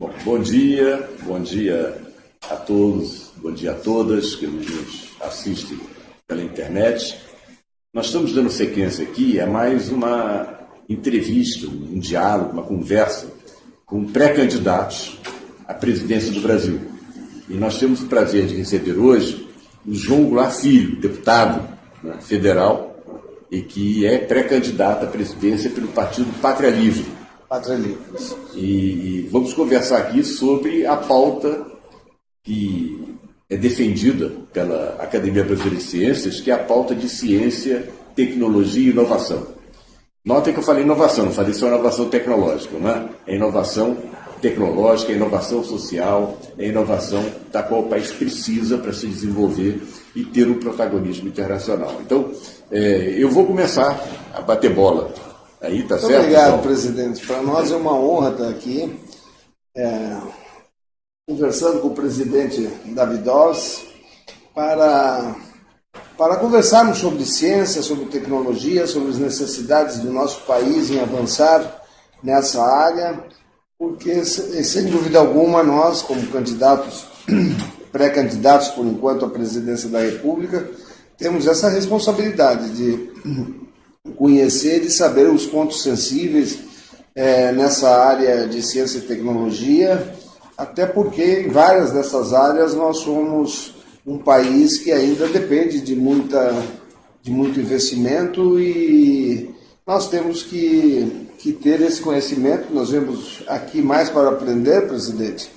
Bom, bom dia, bom dia a todos, bom dia a todas que nos assistem pela internet. Nós estamos dando sequência aqui a mais uma entrevista, um diálogo, uma conversa com pré-candidatos à presidência do Brasil. E nós temos o prazer de receber hoje o João Goulart Filho, deputado né, federal, e que é pré-candidato à presidência pelo partido Pátria Livre. Livre. E, e vamos conversar aqui sobre a pauta que é defendida pela Academia Brasileira de Ciências, que é a pauta de ciência, tecnologia e inovação. Notem que eu falei inovação, não falei só inovação tecnológica, não é? É inovação tecnológica, é inovação social, é inovação da qual o país precisa para se desenvolver e ter um protagonismo internacional. Então, é, eu vou começar a bater bola Aí tá Muito certo? obrigado, então? presidente. Para nós é uma honra estar aqui é, conversando com o presidente David Oz para, para conversarmos sobre ciência, sobre tecnologia, sobre as necessidades do nosso país em avançar nessa área, porque, sem dúvida alguma, nós, como candidatos, pré-candidatos por enquanto à presidência da República, temos essa responsabilidade de conhecer e saber os pontos sensíveis é, nessa área de ciência e tecnologia, até porque em várias dessas áreas nós somos um país que ainda depende de, muita, de muito investimento e nós temos que, que ter esse conhecimento. Nós vemos aqui mais para aprender, presidente,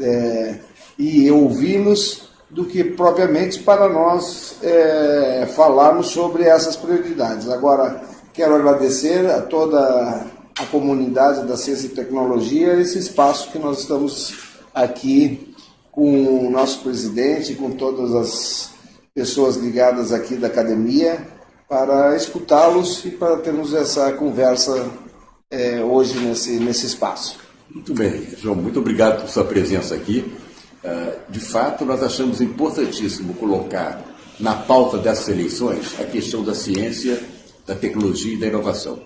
é, e ouvir-nos do que propriamente para nós é, falarmos sobre essas prioridades. Agora, quero agradecer a toda a comunidade da ciência e tecnologia esse espaço que nós estamos aqui com o nosso presidente, com todas as pessoas ligadas aqui da academia, para escutá-los e para termos essa conversa é, hoje nesse, nesse espaço. Muito bem, João, muito obrigado por sua presença aqui. Ah, de fato, nós achamos importantíssimo colocar na pauta dessas eleições a questão da ciência, da tecnologia e da inovação.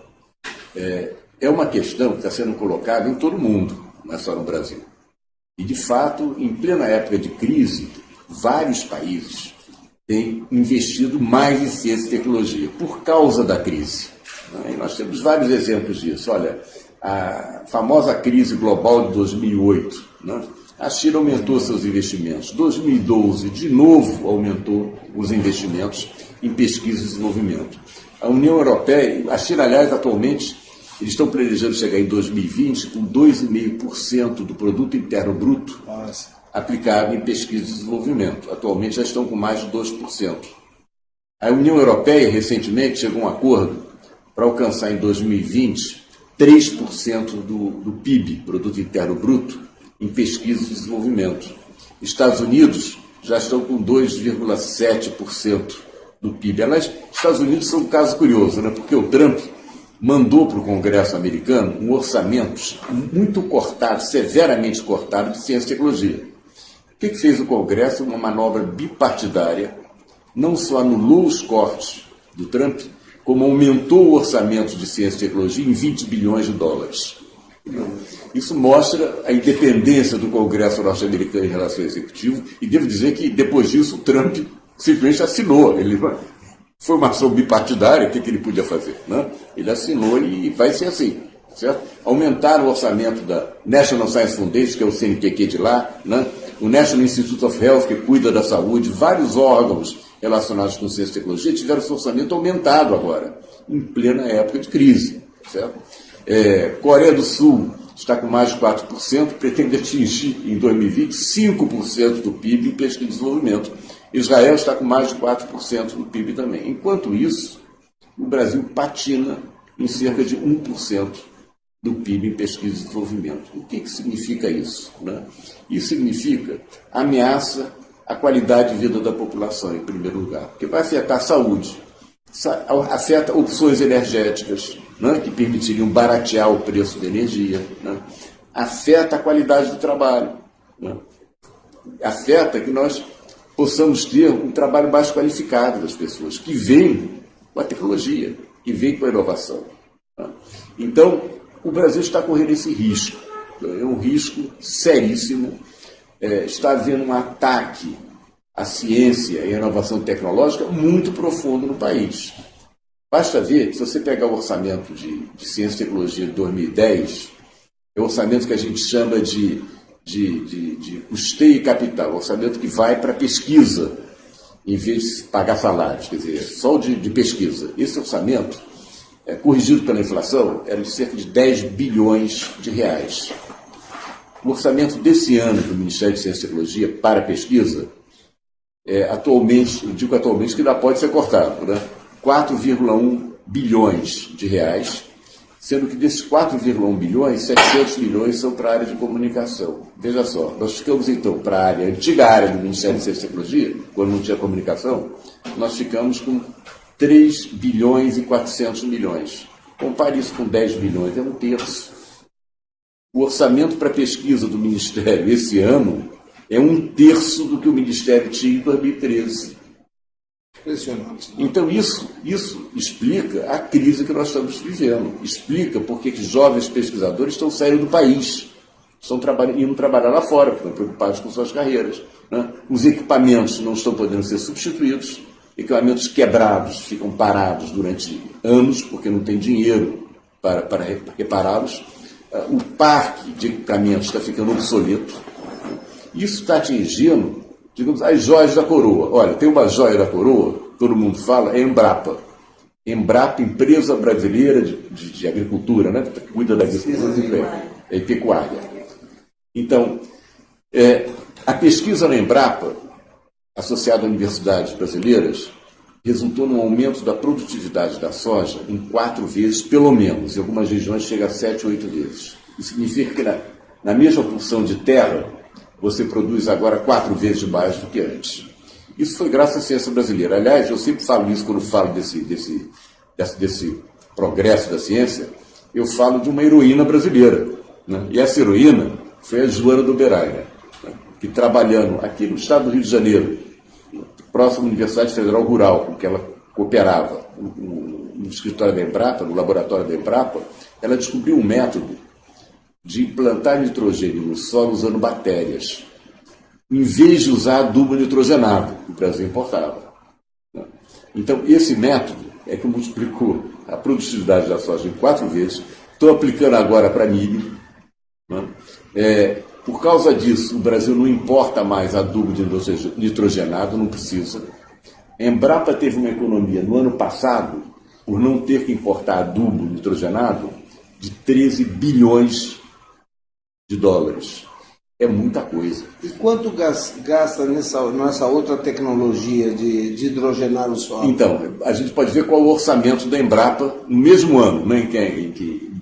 É, é uma questão que está sendo colocada em todo o mundo, não é só no Brasil. E, de fato, em plena época de crise, vários países têm investido mais em ciência e tecnologia por causa da crise. Né? E nós temos vários exemplos disso. Olha, a famosa crise global de 2008, né? A China aumentou seus investimentos. 2012, de novo, aumentou os investimentos em pesquisa e desenvolvimento. A União Europeia, a China, aliás, atualmente, eles estão planejando chegar em 2020 com 2,5% do produto interno bruto aplicado em pesquisa e desenvolvimento. Atualmente já estão com mais de 2%. A União Europeia, recentemente, chegou a um acordo para alcançar em 2020 3% do, do PIB, Produto Interno Bruto, em pesquisa e desenvolvimento. Estados Unidos já estão com 2,7% do PIB. Aliás, Estados Unidos são um caso curioso, né? porque o Trump mandou para o Congresso americano um orçamento muito cortado, severamente cortado, de ciência e tecnologia. O que, que fez o Congresso? Uma manobra bipartidária, não só anulou os cortes do Trump, como aumentou o orçamento de ciência e tecnologia em 20 bilhões de dólares. Isso mostra a independência do Congresso norte-americano em relação ao executivo, e devo dizer que depois disso o Trump simplesmente assinou. Ele foi uma ação bipartidária, o que, que ele podia fazer? Né? Ele assinou e vai ser assim. Certo? Aumentaram o orçamento da National Science Foundation, que é o CNPq de lá, né? o National Institute of Health, que cuida da saúde, vários órgãos relacionados com ciência e tecnologia tiveram seu orçamento aumentado agora, em plena época de crise. Certo? É, Coreia do Sul está com mais de 4%, pretende atingir em 2020 5% do PIB em pesquisa e desenvolvimento. Israel está com mais de 4% do PIB também. Enquanto isso, o Brasil patina em cerca de 1% do PIB em pesquisa e desenvolvimento. O que, que significa isso? Né? Isso significa ameaça à qualidade de vida da população, em primeiro lugar, porque vai afetar a saúde, afeta opções energéticas, né, que permitiriam baratear o preço da energia, né, afeta a qualidade do trabalho, né, afeta que nós possamos ter um trabalho mais qualificado das pessoas, que vem com a tecnologia, que vem com a inovação. Então, o Brasil está correndo esse risco É um risco seríssimo. É, está havendo um ataque à ciência e à inovação tecnológica muito profundo no país. Basta ver, se você pegar o orçamento de, de ciência e tecnologia de 2010, é o orçamento que a gente chama de, de, de, de custeio e capital, orçamento que vai para pesquisa, em vez de pagar salários, quer dizer, só de, de pesquisa. Esse orçamento, é, corrigido pela inflação, era de cerca de 10 bilhões de reais. O orçamento desse ano do Ministério de Ciência e Tecnologia para pesquisa, é, atualmente, eu digo atualmente que ainda pode ser cortado, né? 4,1 bilhões de reais, sendo que desses 4,1 bilhões, 700 milhões são para a área de comunicação. Veja só, nós ficamos então para a área, antiga área do Ministério de Ciência e Tecnologia, quando não tinha comunicação, nós ficamos com 3 bilhões e 400 milhões. Compare isso com 10 bilhões, é um terço. O orçamento para pesquisa do Ministério esse ano é um terço do que o Ministério tinha em 2013. Impressionante. Então, isso, isso explica a crise que nós estamos vivendo. Explica por que jovens pesquisadores estão saindo do país, estão indo trabalhar lá fora, porque estão preocupados com suas carreiras. Né? Os equipamentos não estão podendo ser substituídos, equipamentos quebrados ficam parados durante anos, porque não tem dinheiro para, para repará-los. Ah, o parque de equipamentos está ficando obsoleto. Isso está atingindo, digamos, as joias da coroa. Olha, tem uma joia da coroa, todo mundo fala, é Embrapa. Embrapa, empresa brasileira de, de, de agricultura, né? que cuida da agricultura e pecuária. Então, é, a pesquisa na Embrapa associada a universidades brasileiras, resultou num aumento da produtividade da soja em quatro vezes, pelo menos. Em algumas regiões chega a sete, oito vezes. Isso significa que na, na mesma porção de terra, você produz agora quatro vezes mais do que antes. Isso foi graças à ciência brasileira. Aliás, eu sempre falo isso quando falo desse, desse, desse, desse progresso da ciência, eu falo de uma heroína brasileira. Né? E essa heroína foi a Joana do Beraia que trabalhando aqui no estado do Rio de Janeiro, próximo à Universidade Federal Rural, com que ela cooperava, no, no escritório da Embrapa, no laboratório da Embrapa, ela descobriu um método de implantar nitrogênio no solo usando bactérias, em vez de usar adubo nitrogenado, que o Brasil importava. Então, esse método é que multiplicou a produtividade da soja em quatro vezes. Estou aplicando agora para milho. Né? É, por causa disso, o Brasil não importa mais adubo nitrogenado, não precisa. A Embrapa teve uma economia no ano passado, por não ter que importar adubo nitrogenado, de 13 bilhões de dólares. É muita coisa. E quanto gasta nessa, nessa outra tecnologia de, de hidrogenar o solo? Então, a gente pode ver qual é o orçamento da Embrapa no mesmo ano, né, em, que, em que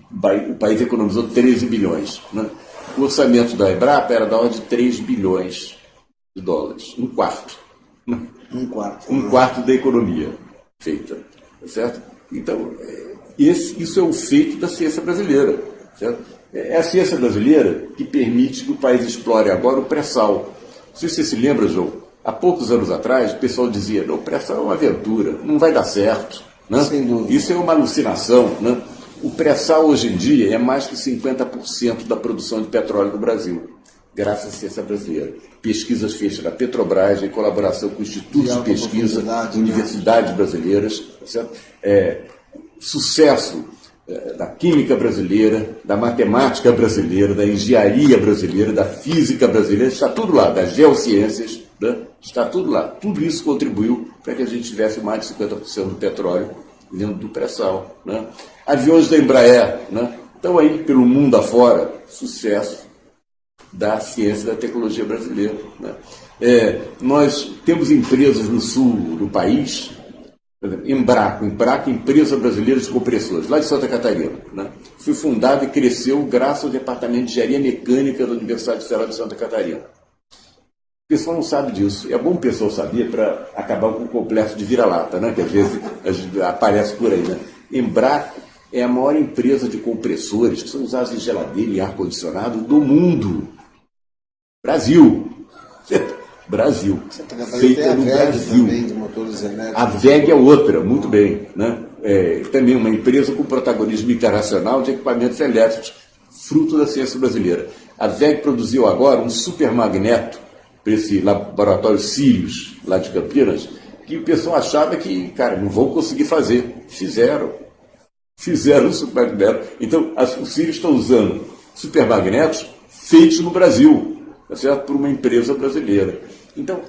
o país economizou 13 bilhões. Né? O orçamento da Embrapa era da ordem de 3 bilhões de dólares, um quarto. Um quarto. Um quarto da economia feita, tá certo? Então, é, esse, isso é o feito da ciência brasileira, certo? É, a ciência brasileira que permite que o país explore agora o pré-sal. Não sei se você se lembra, João, há poucos anos atrás o pessoal dizia, o pré-sal é uma aventura, não vai dar certo. Né? Isso é uma alucinação, né? O pré-sal hoje em dia é mais que 50% da produção de petróleo do Brasil, graças à ciência brasileira. Pesquisas feitas na Petrobras, em colaboração com institutos de, de pesquisa, né? universidades brasileiras, certo? É, sucesso da química brasileira, da matemática brasileira, da engenharia brasileira, da física brasileira, está tudo lá, das geociências, né? está tudo lá. Tudo isso contribuiu para que a gente tivesse mais de 50% do petróleo dentro do pré-sal. Né? Aviões da Embraer né? estão aí pelo mundo afora, sucesso da ciência e da tecnologia brasileira. Né? É, nós temos empresas no sul do país, Embraco, Embraco, Empresa Brasileira de Compressores, lá de Santa Catarina. Né? Foi fundada e cresceu graças ao Departamento de Engenharia Mecânica da Universidade Federal de Santa Catarina. O pessoal não sabe disso. É bom o pessoal saber para acabar com o complexo de vira-lata, né? que às vezes aparece por aí. Né? Embraco é a maior empresa de compressores que são usados em geladeira e ar-condicionado do mundo. Brasil. Brasil. Feita no Brasil. A VEG é outra, muito bem. Né? É, também uma empresa com protagonismo internacional de equipamentos elétricos fruto da ciência brasileira. A VEG produziu agora um supermagneto para esse laboratório Sirius, lá de Campinas, que o pessoal achava que, cara, não vão conseguir fazer. Fizeram. Fizeram o supermagneto. Então, as, os Sirius estão usando supermagnetos feitos no Brasil, tá certo? por uma empresa brasileira. Então,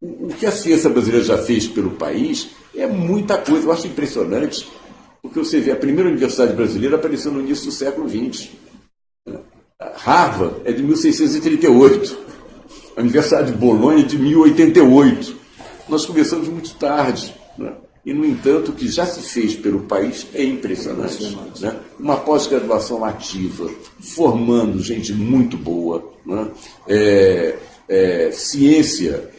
o, que a ciência brasileira já fez pelo país é muita coisa. Eu acho impressionante, porque você vê a primeira universidade brasileira apareceu no início do século XX. Harvard é de 1638. A Universidade de Bolonha é de 1088. Nós começamos muito tarde. Né? E, no entanto, o que já se fez pelo país é impressionante. Né? Uma pós-graduação ativa, formando gente muito boa, né? é, é, ciência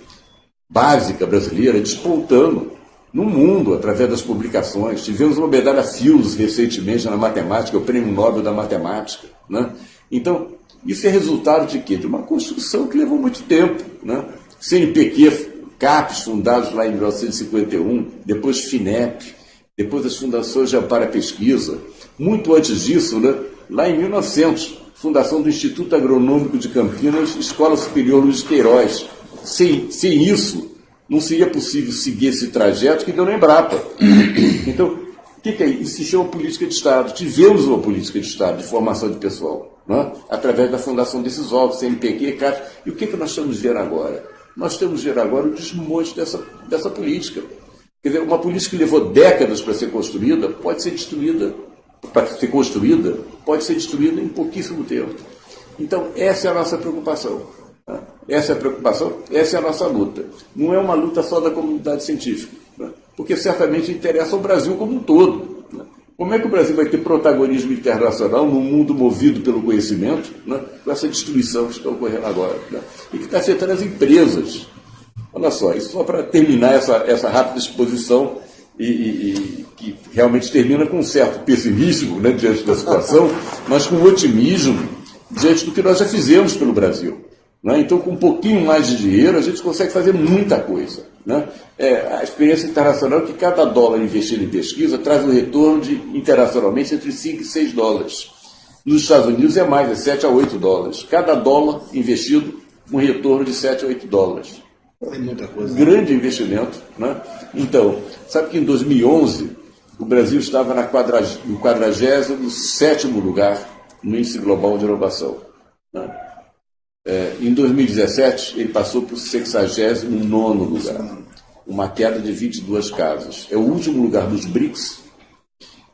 básica brasileira despontando no mundo através das publicações. Tivemos uma medalha Fields recentemente na matemática, o Prêmio Nobel da Matemática. Né? Então, isso é resultado de quê? De uma construção que levou muito tempo. Né? CNPq, CAPES, fundados lá em 1951, depois FINEP, depois as fundações de à pesquisa. Muito antes disso, né? lá em 1900, fundação do Instituto Agronômico de Campinas, Escola Superior Luiz Queiroz. Sem, sem isso, não seria possível seguir esse trajeto que deu na Embrapa. Então, o que, que é isso? Isso se chama política de Estado. Tivemos uma política de Estado de formação de pessoal, né? através da fundação desses órgãos, CNPq, CAT. E o que, que nós estamos vendo agora? Nós estamos vendo agora o desmonte dessa, dessa política. Quer dizer, uma política que levou décadas para ser construída, pode ser destruída, para ser construída, pode ser destruída em pouquíssimo tempo. Então, essa é a nossa preocupação. Essa é a preocupação, essa é a nossa luta. Não é uma luta só da comunidade científica, né? porque certamente interessa ao Brasil como um todo. Né? Como é que o Brasil vai ter protagonismo internacional num mundo movido pelo conhecimento, né? com essa destruição que está ocorrendo agora? Né? E que está afetando as empresas. Olha só, isso só para terminar essa, essa rápida exposição e, e, e, que realmente termina com um certo pessimismo né, diante da situação, mas com otimismo diante do que nós já fizemos pelo Brasil. Né? Então, com um pouquinho mais de dinheiro, a gente consegue fazer muita coisa. Né? É, a experiência internacional é que cada dólar investido em pesquisa traz um retorno de, internacionalmente entre 5 e 6 dólares. Nos Estados Unidos é mais, é 7 a 8 dólares. Cada dólar investido, um retorno de 7 a 8 dólares. É muita coisa. Grande investimento. Né? Então, sabe que em 2011 o Brasil estava na no 47 lugar no Índice Global de Inovação. Né? É, em 2017, ele passou para o 69 lugar, uma queda de 22 casas. É o último lugar dos BRICS.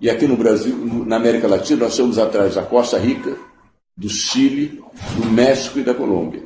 E aqui no Brasil, na América Latina, nós estamos atrás da Costa Rica, do Chile, do México e da Colômbia.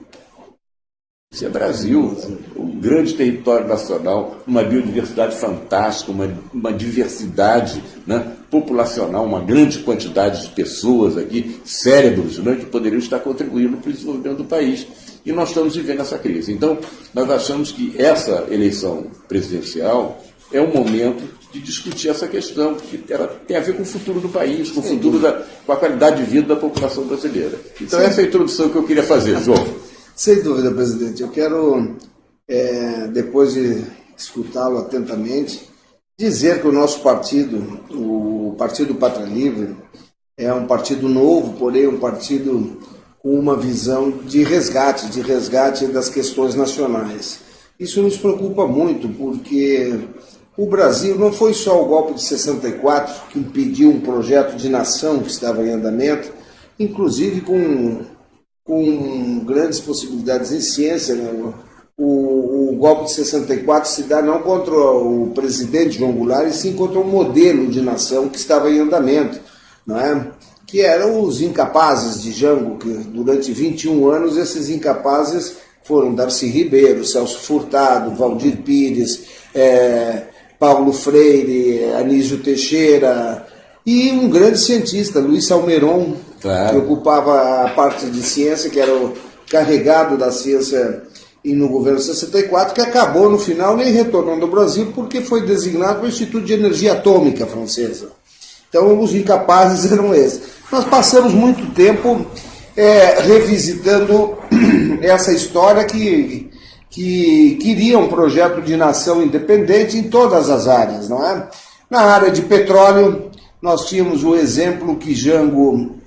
Isso é Brasil, um grande território nacional, uma biodiversidade fantástica, uma, uma diversidade né, populacional, uma grande quantidade de pessoas aqui, cérebros, né, que poderiam estar contribuindo para o desenvolvimento do país. E nós estamos vivendo essa crise. Então, nós achamos que essa eleição presidencial é um momento de discutir essa questão, porque ela tem a ver com o futuro do país, com o futuro da, com a qualidade de vida da população brasileira. Então, Sim. essa é a introdução que eu queria fazer, João. Sem dúvida, presidente. Eu quero, é, depois de escutá-lo atentamente, dizer que o nosso partido, o Partido Pátria Livre, é um partido novo, porém um partido com uma visão de resgate, de resgate das questões nacionais. Isso nos preocupa muito, porque o Brasil não foi só o golpe de 64 que impediu um projeto de nação que estava em andamento, inclusive com com grandes possibilidades em ciência. Né? O, o, golpe de 64 se dá não contra o presidente João Goulart, e sim contra um modelo de nação que estava em andamento, não é? que eram os incapazes de Jango, que durante 21 anos esses incapazes foram Darcy Ribeiro, Celso Furtado, Valdir Pires, é, Paulo Freire, Anísio Teixeira, e um grande cientista, Luiz Salmeron, claro. ocupava a parte de ciência, que era o carregado da ciência no governo 64, que acabou no final nem retornando ao Brasil porque foi designado para o Instituto de Energia Atômica francesa. Então os incapazes eram esses. Nós passamos muito tempo é, revisitando essa história que, que queria um projeto de nação independente em todas as áreas, não é? Na área de petróleo, nós tínhamos o exemplo que Jango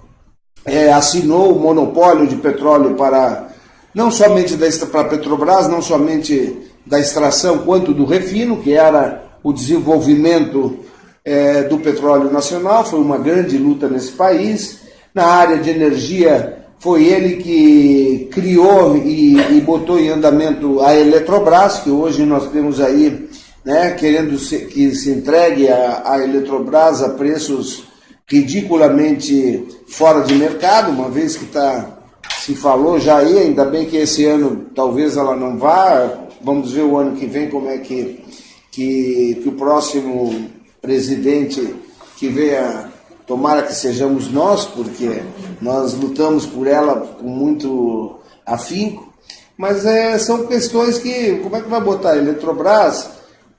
é, assinou o monopólio de petróleo para não somente da para a Petrobras, não somente da extração quanto do refino, que era o desenvolvimento é, do petróleo nacional, foi uma grande luta nesse país. Na área de energia, foi ele que criou e, e botou em andamento a Eletrobras, que hoje nós temos aí, né, querendo se, que se entregue a, a Eletrobras a preços ridiculamente fora de mercado, uma vez que está se falou já aí, ainda bem que esse ano talvez ela não vá, vamos ver o ano que vem como é que, que, que o próximo presidente que venha, tomara que sejamos nós, porque nós lutamos por ela com muito afinco, mas é, são questões que, como é que vai botar? A Eletrobras,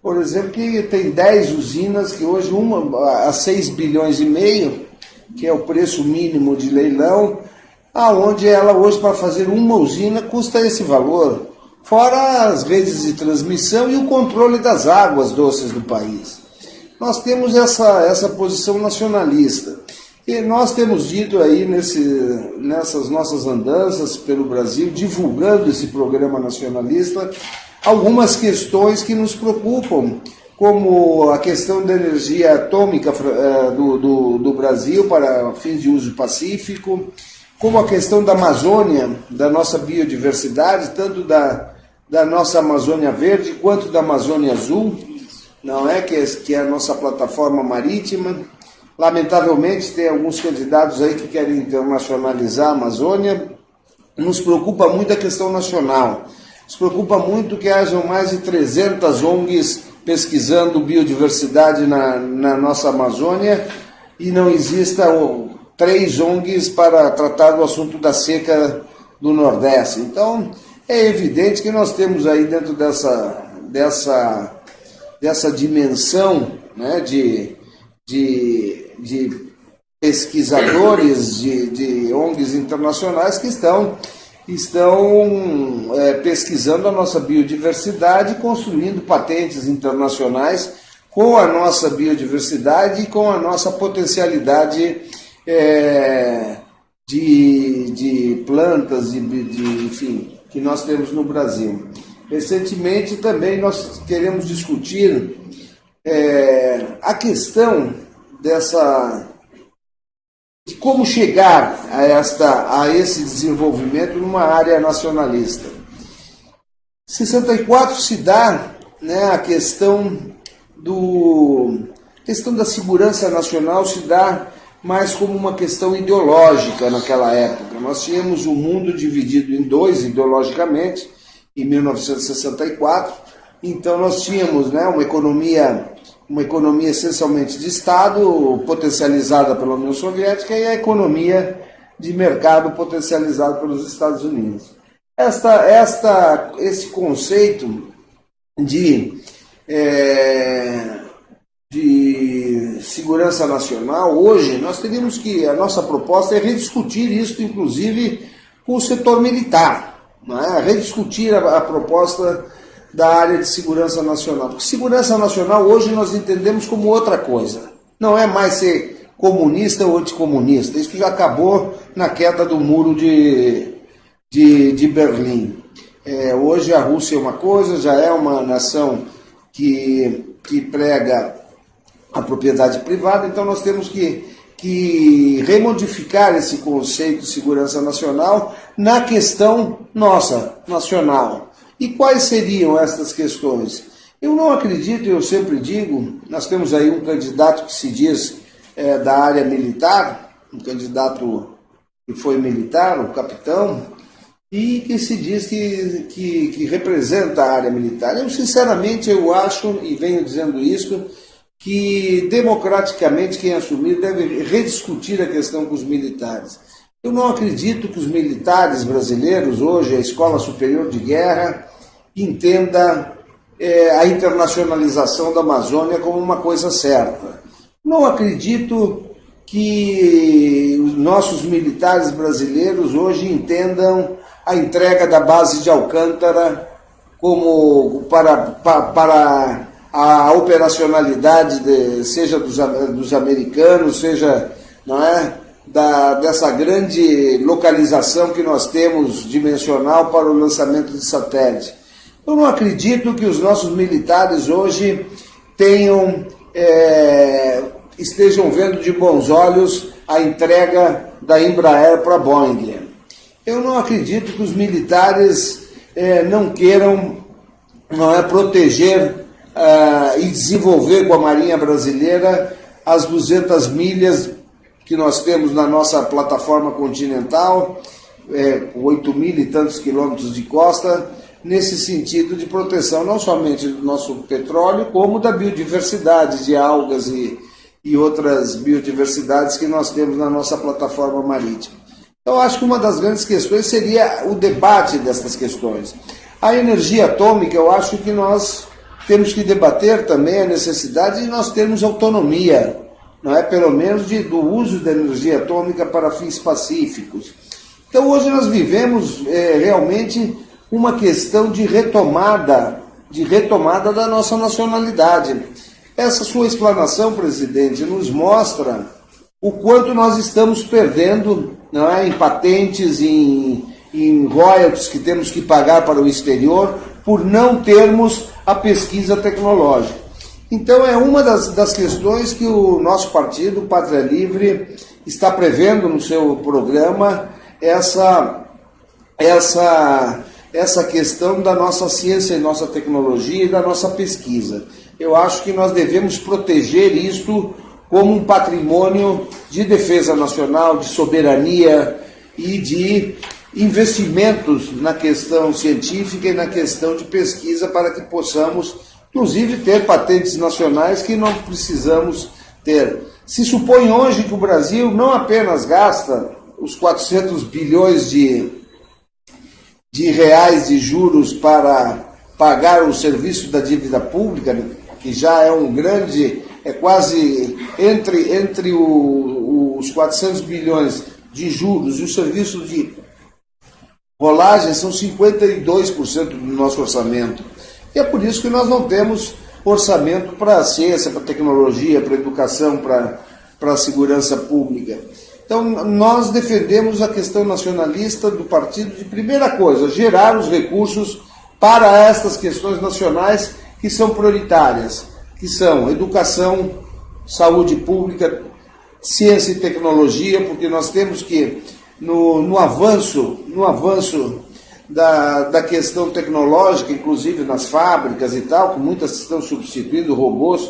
por exemplo, que tem 10 usinas, que hoje uma a 6 bilhões e meio, que é o preço mínimo de leilão, aonde ela hoje para fazer uma usina custa esse valor, fora as redes de transmissão e o controle das águas doces do país. Nós temos essa, essa posição nacionalista. E nós temos dito aí nesse, nessas nossas andanças pelo Brasil, divulgando esse programa nacionalista, algumas questões que nos preocupam, como a questão da energia atômica eh, do, do, do Brasil para fins de uso pacífico, como a questão da Amazônia, da nossa biodiversidade, tanto da, da nossa Amazônia Verde quanto da Amazônia Azul, não é que, é que é a nossa plataforma marítima. Lamentavelmente, tem alguns candidatos aí que querem internacionalizar a Amazônia. Nos preocupa muito a questão nacional. Nos preocupa muito que hajam mais de 300 ONGs pesquisando biodiversidade na, na nossa Amazônia e não exista três ONGs para tratar do assunto da seca do Nordeste. Então, é evidente que nós temos aí dentro dessa, dessa, dessa dimensão né, de, de, de pesquisadores de, de ONGs internacionais que estão, estão é, pesquisando a nossa biodiversidade, construindo patentes internacionais com a nossa biodiversidade e com a nossa potencialidade é, de, de plantas, de, de, enfim, que nós temos no Brasil. Recentemente também nós queremos discutir é, a questão dessa de como chegar a, esta, a esse desenvolvimento numa área nacionalista. 64 se dá né, a questão do questão da segurança nacional se dá mas como uma questão ideológica naquela época. Nós tínhamos o um mundo dividido em dois ideologicamente, em 1964, então nós tínhamos né, uma economia uma economia essencialmente de Estado, potencializada pela União Soviética, e a economia de mercado potencializada pelos Estados Unidos. Esta, esta, esse conceito de é, de segurança nacional, hoje nós teríamos que, a nossa proposta é rediscutir isso, inclusive, com o setor militar, é? rediscutir a, a proposta da área de segurança nacional. Porque segurança nacional hoje nós entendemos como outra coisa. Não é mais ser comunista ou anticomunista. Isso já acabou na queda do muro de, de, de Berlim. É, hoje a Rússia é uma coisa, já é uma nação que, que prega a propriedade privada, então nós temos que, que remodificar esse conceito de segurança nacional na questão nossa, nacional. E quais seriam essas questões? Eu não acredito, eu sempre digo, nós temos aí um candidato que se diz é, da área militar, um candidato que foi militar, o capitão, e que se diz que, que, que representa a área militar. Eu, sinceramente, eu acho, e venho dizendo isso, que democraticamente quem assumir deve rediscutir a questão com os militares. Eu não acredito que os militares brasileiros, hoje, a Escola Superior de Guerra, entenda é, a internacionalização da Amazônia como uma coisa certa. Não acredito que os nossos militares brasileiros hoje entendam a entrega da base de Alcântara como para, para, para a operacionalidade, de, seja dos, dos americanos, seja não é, da, dessa grande localização que nós temos dimensional para o lançamento de satélite. Eu não acredito que os nossos militares hoje tenham, é, estejam vendo de bons olhos a entrega da Embraer para a Boeing. Eu não acredito que os militares é, não queiram não é, proteger uh, e desenvolver com a Marinha Brasileira as 200 milhas que nós temos na nossa plataforma continental, é, 8 mil e tantos quilômetros de costa, nesse sentido de proteção não somente do nosso petróleo, como da biodiversidade de algas e, e outras biodiversidades que nós temos na nossa plataforma marítima. Então, acho que uma das grandes questões seria o debate dessas questões. A energia atômica, eu acho que nós temos que debater também a necessidade de nós termos autonomia, não é? pelo menos de, do uso da energia atômica para fins pacíficos. Então hoje nós vivemos é, realmente uma questão de retomada, de retomada da nossa nacionalidade. Essa sua explanação, presidente, nos mostra o quanto nós estamos perdendo não é, em patentes, em, em royalties que temos que pagar para o exterior, por não termos a pesquisa tecnológica. Então é uma das, das questões que o nosso partido, Pátria Livre, está prevendo no seu programa essa, essa, essa questão da nossa ciência e nossa tecnologia e da nossa pesquisa. Eu acho que nós devemos proteger isto como um patrimônio de defesa nacional, de soberania e de investimentos na questão científica e na questão de pesquisa para que possamos, inclusive, ter patentes nacionais que não precisamos ter. Se supõe hoje que o Brasil não apenas gasta os 400 bilhões de, de reais de juros para pagar o serviço da dívida pública, que já é um grande, é quase entre, entre o, os 400 bilhões de juros e o serviço de Rolagem são 52% do nosso orçamento. E é por isso que nós não temos orçamento para a ciência, para a tecnologia, para a educação, para, para a segurança pública. Então, nós defendemos a questão nacionalista do partido de primeira coisa, gerar os recursos para estas questões nacionais que são prioritárias, que são educação, saúde pública, ciência e tecnologia, porque nós temos que no, no avanço, no avanço da, da questão tecnológica, inclusive nas fábricas e tal, que muitas estão substituindo robôs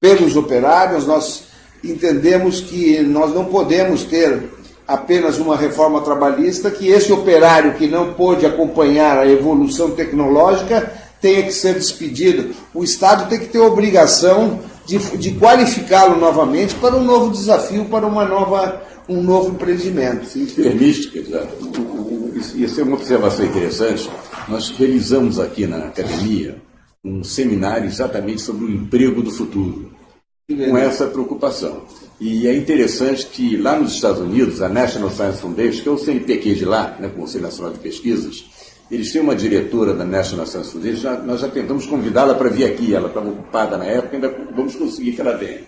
pelos operários, nós entendemos que nós não podemos ter apenas uma reforma trabalhista, que esse operário que não pôde acompanhar a evolução tecnológica tenha que ser despedido. O Estado tem que ter a obrigação de, de qualificá-lo novamente para um novo desafio, para uma nova um novo empreendimento. Permite, isso é uma observação interessante. Nós realizamos aqui na academia um seminário exatamente sobre o emprego do futuro, com essa preocupação. E é interessante que lá nos Estados Unidos, a National Science Foundation, que é o CNPq de lá, né, Conselho Nacional de Pesquisas, eles têm uma diretora da National Science Foundation, já, nós já tentamos convidá-la para vir aqui, ela estava ocupada na época, ainda vamos conseguir que ela venha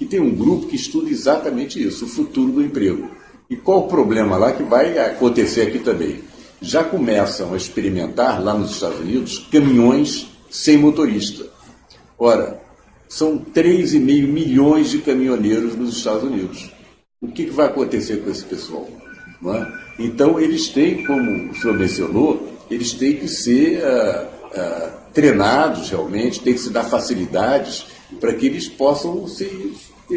que tem um grupo que estuda exatamente isso, o futuro do emprego. E qual o problema lá que vai acontecer aqui também? Já começam a experimentar lá nos Estados Unidos caminhões sem motorista. Ora, são 3,5 milhões de caminhoneiros nos Estados Unidos. O que, vai acontecer com esse pessoal? É? Então, eles têm, como o senhor mencionou, eles têm que ser uh, uh, treinados realmente, têm que se dar facilidades para que eles possam se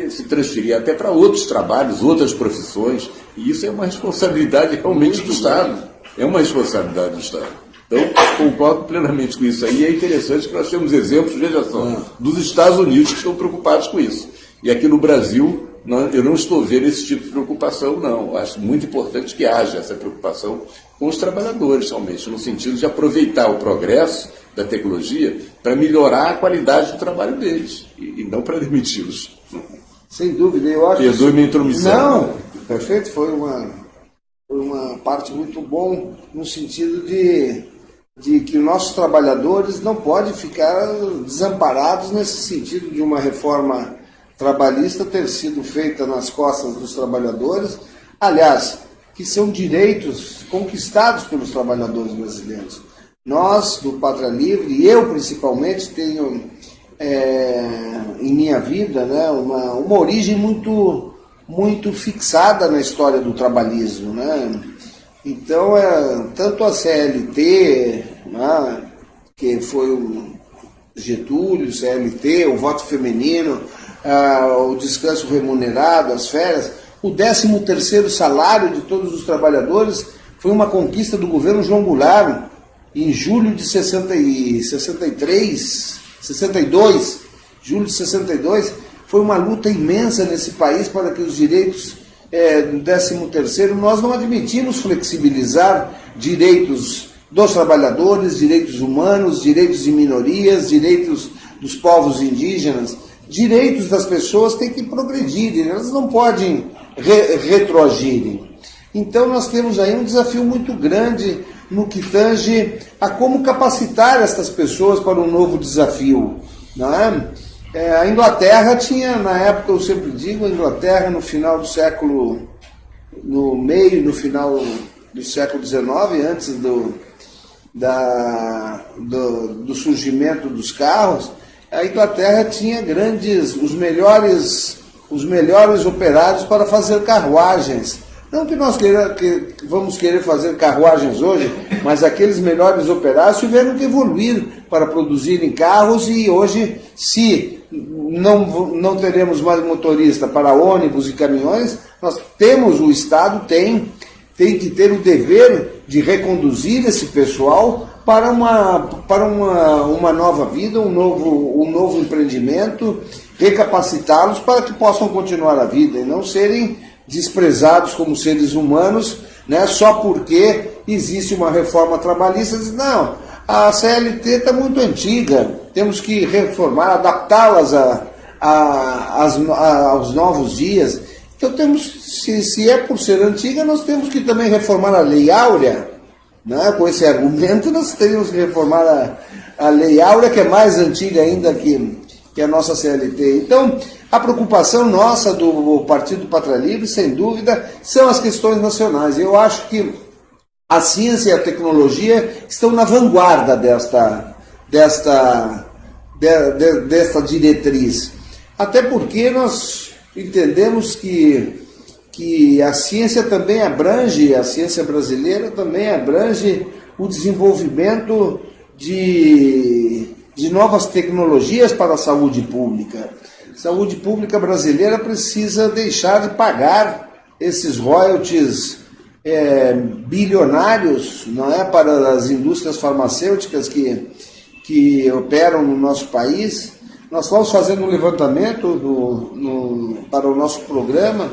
se transferir até para outros trabalhos, outras profissões, e isso é uma responsabilidade realmente do Estado. É uma responsabilidade do Estado. Então, concordo plenamente com isso aí. E é interessante que nós temos exemplos, veja só, dos Estados Unidos que estão preocupados com isso. E aqui no Brasil, eu não estou vendo esse tipo de preocupação, não. Acho muito importante que haja essa preocupação com os trabalhadores, realmente, no sentido de aproveitar o progresso da tecnologia para melhorar a qualidade do trabalho deles, e não para demiti-los. Sem dúvida, eu acho. Perdoe minha intromissão. Não, perfeito, foi uma, foi uma parte muito bom no sentido de, de que nossos trabalhadores não podem ficar desamparados nesse sentido de uma reforma trabalhista ter sido feita nas costas dos trabalhadores, aliás, que são direitos conquistados pelos trabalhadores brasileiros. Nós, do Pátria Livre, eu principalmente, tenho é, em minha vida né, uma, uma origem muito, muito fixada na história do trabalhismo. Né? Então, é, tanto a CLT, né, que foi o Getúlio, CLT, o voto feminino, o descanso remunerado, as férias, o 13º salário de todos os trabalhadores foi uma conquista do governo João Goulart em julho de 60 e 63, 62, julho de 62, foi uma luta imensa nesse país para que os direitos é, do 13º, nós não admitimos flexibilizar direitos dos trabalhadores, direitos humanos, direitos de minorias, direitos dos povos indígenas, direitos das pessoas têm que progredir, elas não podem re retroagirem. Então nós temos aí um desafio muito grande no que tange a como capacitar estas pessoas para um novo desafio. Não é? É, a Inglaterra tinha, na época, eu sempre digo, a Inglaterra no final do século, no meio, no final do século XIX, antes do, da, do, do surgimento dos carros, a Inglaterra tinha grandes, os melhores, os melhores operários para fazer carruagens. Não que nós queira, que vamos querer fazer carruagens hoje, mas aqueles melhores operários tiveram que evoluir para produzirem carros e hoje, se não, não teremos mais motorista para ônibus e caminhões, nós temos, o Estado tem, tem que ter o dever de reconduzir esse pessoal para uma, para uma, uma nova vida, um novo, um novo empreendimento, recapacitá-los para que possam continuar a vida e não serem desprezados como seres humanos, né, só porque existe uma reforma trabalhista. Não, a CLT está muito antiga, temos que reformar, adaptá-las a, a, a, aos novos dias. Então temos, se, se é por ser antiga, nós temos que também reformar a Lei Áurea, né? Com esse argumento, nós teríamos que reformar a, a Lei Áurea, que é mais antiga ainda que, que a nossa CLT. Então, a preocupação nossa do Partido Pátria Livre, sem dúvida, são as questões nacionais. Eu acho que a ciência e a tecnologia estão na vanguarda desta, desta, de, de, desta diretriz. Até porque nós entendemos que que a ciência também abrange, a ciência brasileira também abrange o desenvolvimento de, de novas tecnologias para a saúde pública. Saúde pública brasileira precisa deixar de pagar esses royalties é, bilionários não é, para as indústrias farmacêuticas que, que operam no nosso país. Nós estamos fazendo um levantamento no, no, para o nosso programa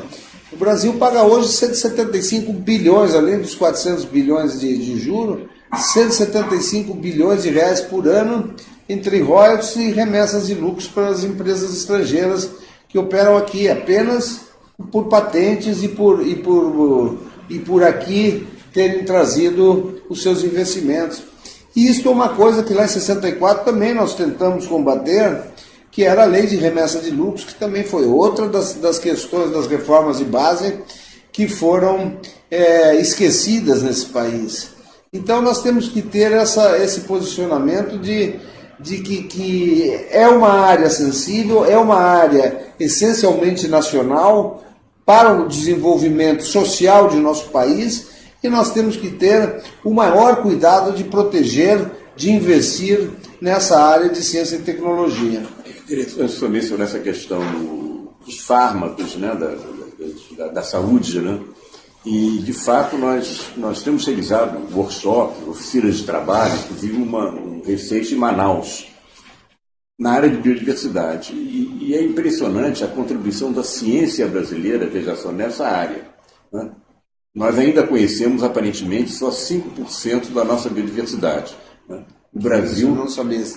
o Brasil paga hoje 175 bilhões, além dos 400 bilhões de, de juros, 175 bilhões de reais por ano entre royalties e remessas de lucros para as empresas estrangeiras que operam aqui apenas por patentes e por, e por, e por aqui terem trazido os seus investimentos. E isso é uma coisa que lá em 64 também nós tentamos combater, que era a lei de remessa de lucros, que também foi outra das, das questões das reformas de base que foram é, esquecidas nesse país. Então nós temos que ter essa, esse posicionamento de, de que, que é uma área sensível, é uma área essencialmente nacional para o desenvolvimento social de nosso país e nós temos que ter o maior cuidado de proteger, de investir nessa área de ciência e tecnologia interessante também mencionou essa questão dos fármacos, né, da, da, da, saúde, né? E, de fato, nós, nós temos realizado workshops, oficinas de trabalho, inclusive uma, um recente em Manaus, na área de biodiversidade. E, e, é impressionante a contribuição da ciência brasileira, veja só, nessa área. Né? Nós ainda conhecemos, aparentemente, só 5% da nossa biodiversidade. Né? O Brasil,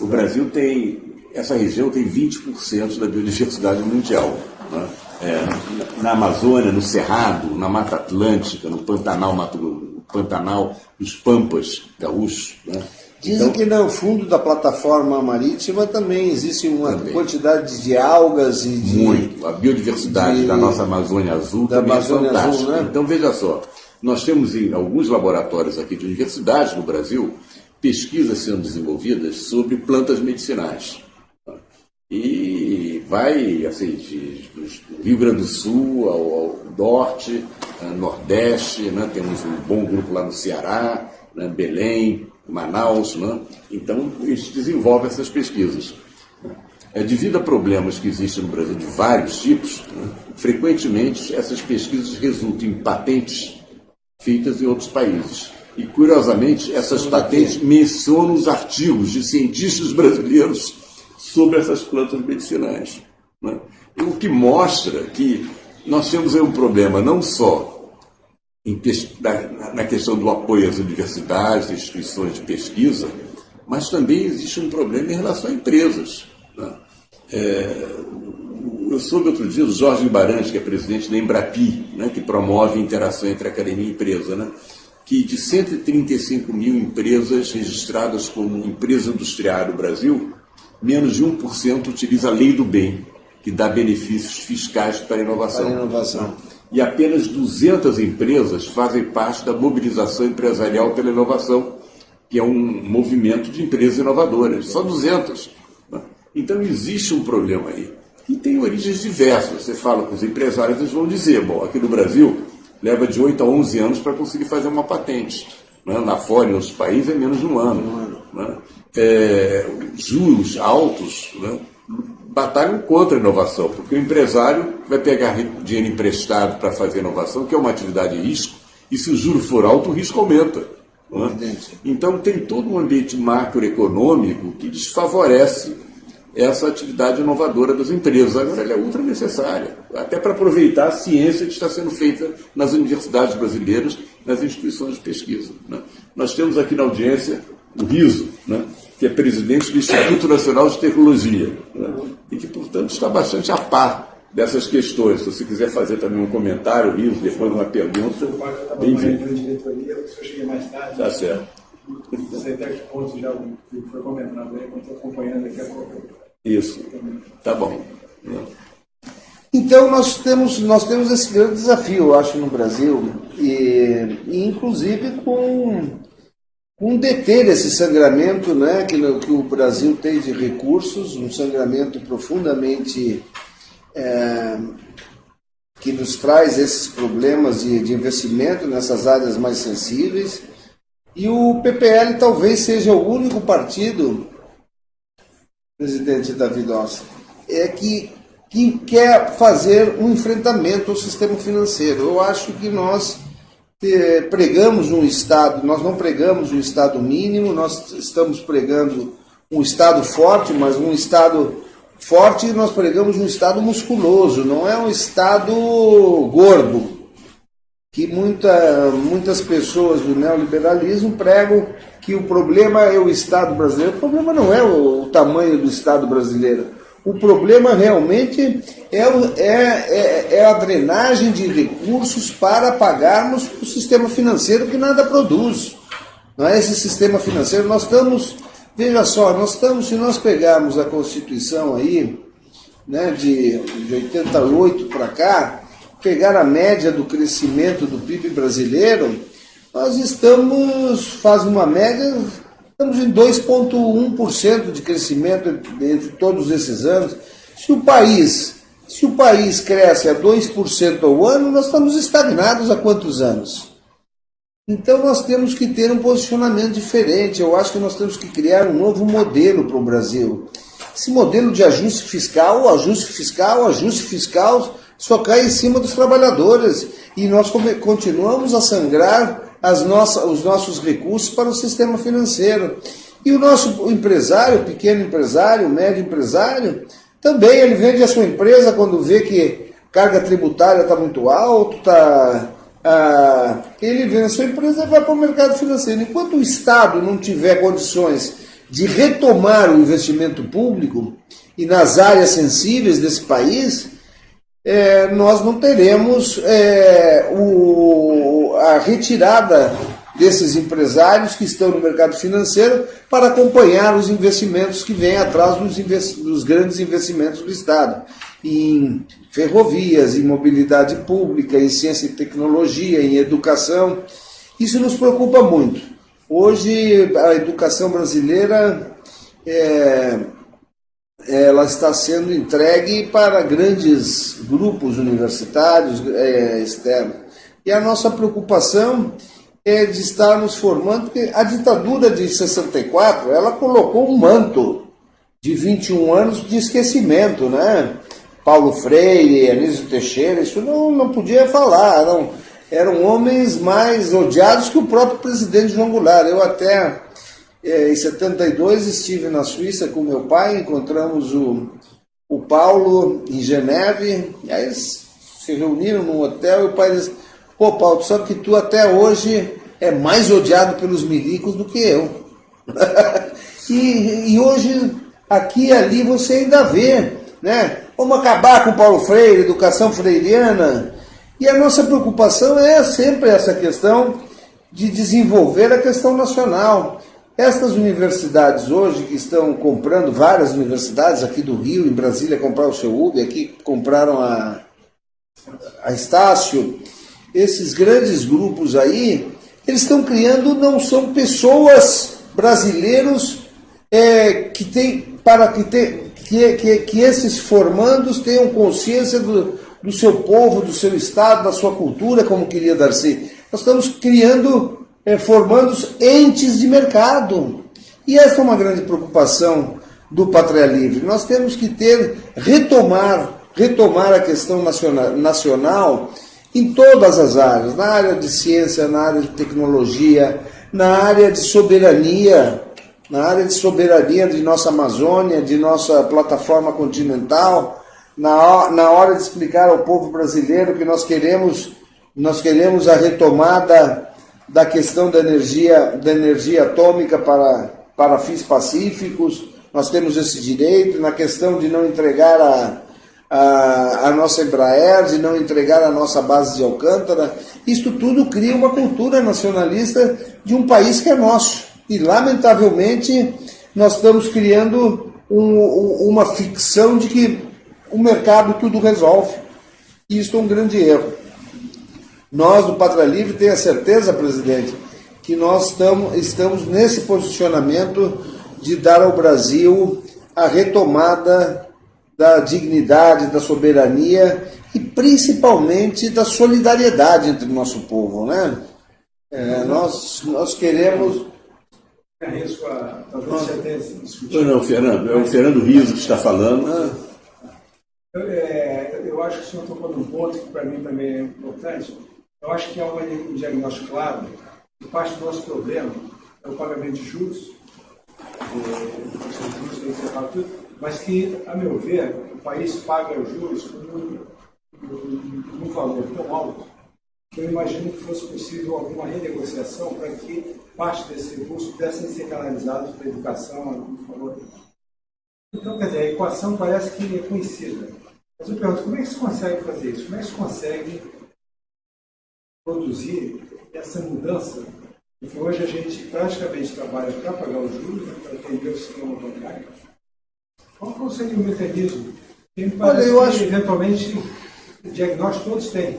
o Brasil tem essa região tem 20% da biodiversidade mundial. Né? É, na Amazônia, no Cerrado, na Mata Atlântica, no Pantanal, Mato, Pantanal dos Pampas gaúchos. Né? Dizem então, que no fundo da plataforma marítima também existe uma também. quantidade de algas e de. Muito. A biodiversidade de, da nossa Amazônia Azul também é Amazônia é fantástica. Azul, né? Então, veja só, nós temos em alguns laboratórios aqui de universidades no Brasil pesquisas sendo desenvolvidas sobre plantas medicinais. E vai, assim, de, do Rio Grande do Sul ao, ao norte, nordeste, né? temos um bom grupo lá no Ceará, né? Belém, Manaus, né? então eles desenvolvem essas pesquisas. É, devido a problemas que existem no Brasil de vários tipos, né? frequentemente essas pesquisas resultam em patentes feitas em outros países. E, curiosamente, essas patentes mencionam os artigos de cientistas brasileiros sobre essas plantas medicinais. Né? O que mostra que nós temos aí um problema não só na questão do apoio às universidades, instituições de pesquisa, mas também existe um problema em relação a empresas. Né? É, eu soube outro dia o Jorge Guimarães, que é presidente da Embrapi, né, que promove interação entre academia e empresa, né, que de 135 mil empresas registradas como empresa industrial no Brasil, menos de 1% utiliza a lei do bem, que dá benefícios fiscais para a inovação. Para a inovação e apenas 200 empresas fazem parte da mobilização empresarial pela inovação, que é um movimento de empresas inovadoras. Só 200. Né? Então existe um problema aí. E tem origens diversas. Você fala com os empresários, eles vão dizer: bom, aqui no Brasil leva de 8 a 11 anos para conseguir fazer uma patente. Né? Na fora, em outros países, é menos de um ano. Né? É, juros altos. Né? Batalham contra a inovação, porque o empresário vai pegar dinheiro emprestado para fazer inovação, que é uma atividade de risco, e se o juro for alto, o risco aumenta. É? Então tem todo um ambiente macroeconômico que desfavorece essa atividade inovadora das empresas. Agora ela é ultra necessária, até para aproveitar a ciência que está sendo feita nas universidades brasileiras, nas instituições de pesquisa. Né? Nós temos aqui na audiência o RISO, né? Que é presidente do Instituto Nacional de Tecnologia, né? e que, portanto, está bastante a par dessas questões. Se você quiser fazer também um comentário, Riso, depois uma pergunta, bem-vindo. Tá certo. Não sei que ponto já foi comentado aí, estou acompanhando daqui a pouco. Isso, tá bom. Então nós temos, nós temos esse grande desafio, eu acho, no Brasil, e, e inclusive com com deter esse sangramento né, que, que, o Brasil tem de recursos, um sangramento profundamente é, que nos traz esses problemas de, de, investimento nessas áreas mais sensíveis. E o PPL talvez seja o único partido, presidente David Ossi, é que, que quer fazer um enfrentamento ao sistema financeiro. Eu acho que nós pregamos um Estado, nós não pregamos um Estado mínimo, nós estamos pregando um Estado forte, mas um Estado forte nós pregamos um Estado musculoso, não é um Estado gordo, que muita, muitas pessoas do neoliberalismo pregam que o problema é o Estado brasileiro. O problema não é o, o tamanho do Estado brasileiro. O problema realmente é, é, é, é, a drenagem de recursos para pagarmos o sistema financeiro que nada produz. Não é esse sistema financeiro. Nós estamos, veja só, nós estamos, se nós pegarmos a Constituição aí, né, de, de 88 para cá, pegar a média do crescimento do PIB brasileiro, nós estamos, faz uma média Estamos em 2,1% de crescimento entre todos esses anos. Se o país, se o país cresce a 2% ao ano, nós estamos estagnados há quantos anos? Então nós temos que ter um posicionamento diferente. Eu acho que nós temos que criar um novo modelo para o Brasil. Esse modelo de ajuste fiscal, ajuste fiscal, ajuste fiscal, só cai em cima dos trabalhadores. E nós continuamos a sangrar as nossas, os nossos recursos para o sistema financeiro. E o nosso empresário, pequeno empresário, médio empresário, também ele vende a sua empresa quando vê que carga tributária está muito alta, tá, ah, ele vende a sua empresa e vai para o mercado financeiro. Enquanto o Estado não tiver condições de retomar o investimento público e nas áreas sensíveis desse país, é, nós não teremos é, o, a retirada desses empresários que estão no mercado financeiro para acompanhar os investimentos que vêm atrás dos, dos grandes investimentos do Estado em ferrovias, em mobilidade pública, em ciência e tecnologia, em educação. Isso nos preocupa muito. Hoje a educação brasileira é, ela está sendo entregue para grandes grupos universitários é, externos. E a nossa preocupação é de estar nos formando, porque a ditadura de 64, ela colocou um manto de 21 anos de esquecimento, né? Paulo Freire, Anísio Teixeira, isso não, não podia falar, eram, eram homens mais odiados que o próprio presidente João Goulart. Eu até, é, em 72, estive na Suíça com meu pai, encontramos o, o Paulo em Geneve, aí eles se reuniram num hotel e o pai disse, pô Paulo, tu sabe que tu até hoje é mais odiado pelos milicos do que eu. e, e hoje, aqui e ali, você ainda vê, né? Vamos acabar com Paulo Freire, educação freiriana. E a nossa preocupação é sempre essa questão de desenvolver a questão nacional. Estas universidades hoje que estão comprando, várias universidades aqui do Rio, em Brasília compraram o seu UB, aqui compraram a, a Estácio, esses grandes grupos aí, eles estão criando, não são pessoas brasileiros é, que tem, para que tem, que, que, que esses formandos tenham consciência do, do seu povo, do seu estado, da sua cultura, como queria Darcy. Nós estamos criando, é, formando entes de mercado. E essa é uma grande preocupação do Pátria Livre. Nós temos que ter, retomar, retomar a questão nacional, nacional em todas as áreas, na área de ciência, na área de tecnologia, na área de soberania, na área de soberania de nossa Amazônia, de nossa plataforma continental, na, na hora de explicar ao povo brasileiro que nós queremos, nós queremos a retomada da questão da energia, da energia atômica para, para fins pacíficos, nós temos esse direito, na questão de não entregar a, a, a nossa Embraer, de não entregar a nossa base de Alcântara, isto tudo cria uma cultura nacionalista de um país que é nosso. E, lamentavelmente, nós estamos criando um, uma ficção de que o mercado tudo resolve. E isso é um grande erro. Nós, do Pátria Livre, tenho a certeza, presidente, que nós estamos nesse posicionamento de dar ao Brasil a retomada da dignidade, da soberania e principalmente da solidariedade entre o nosso povo. Né? É, nós, nós queremos. Não, não, Fernando, é o Fernando Riso que está falando. Eu, é, eu acho que o senhor tocou num ponto que para mim também é importante. Eu acho que há um diagnóstico claro que parte do nosso problema é o pagamento de juros, é, mas que, a meu ver, o país paga os juros com um, um, um valor tão alto que eu imagino que fosse possível alguma renegociação para que parte desse recurso pudessem ser canalizados para a educação, favor. Então, quer dizer, a equação parece que é conhecida. Mas eu pergunto, como é que se consegue fazer isso? Como é que se consegue produzir essa mudança? Porque hoje a gente praticamente trabalha para pagar os juros, né, para atender o sistema bancário. Qual seria o mecanismo? Olha, eu acho... que, eventualmente, diagnóstico todos têm.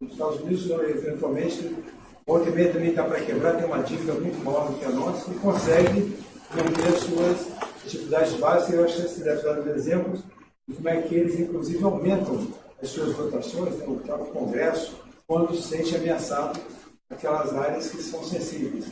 Nos Estados Unidos, eventualmente, Volta e meia também está para quebrar, tem uma dívida muito maior do que a nossa e consegue manter suas atividades básicas. Eu acho que você deve dar exemplos de como é que eles, inclusive, aumentam as suas votações, né, o próprio Congresso, quando se sente ameaçado aquelas áreas que são sensíveis.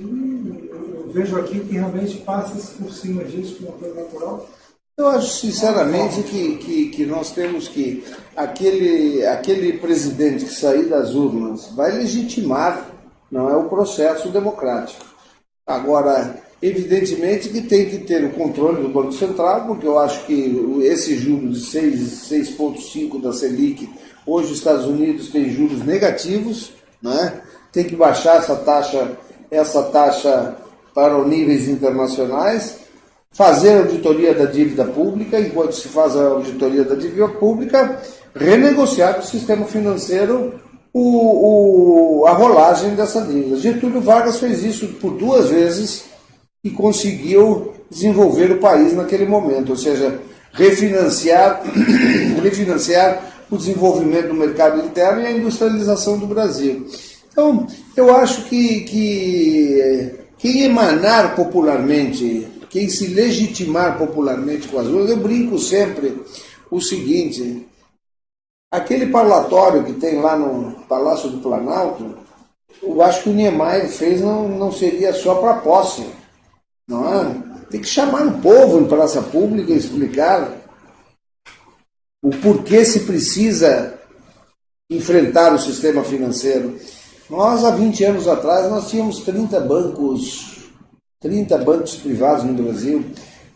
E eu, eu vejo aqui que realmente passa-se por cima disso como uma coisa natural eu acho sinceramente que, que, que, nós temos que aquele, aquele presidente que sair das urnas vai legitimar, não é o processo democrático. Agora, evidentemente que tem que ter o controle do Banco Central, porque eu acho que esse juro de 6,5 da Selic, hoje os Estados Unidos têm juros negativos, né? tem que baixar essa taxa, essa taxa para os níveis internacionais fazer auditoria da dívida pública, enquanto se faz a auditoria da dívida pública, renegociar com o sistema financeiro o, o, a rolagem dessa dívida. Getúlio Vargas fez isso por duas vezes e conseguiu desenvolver o país naquele momento, ou seja, refinanciar, refinanciar o desenvolvimento do mercado interno e a industrialização do Brasil. Então, eu acho que, que quem emanar popularmente, quem se legitimar popularmente com as ruas, eu brinco sempre o seguinte, aquele parlatório que tem lá no Palácio do Planalto, eu acho que o Niemeyer fez não, não seria só para posse, não é? Tem que chamar o povo em praça pública e explicar o porquê se precisa enfrentar o sistema financeiro. Nós, há 20 anos atrás, nós tínhamos 30 bancos, 30 bancos privados no Brasil.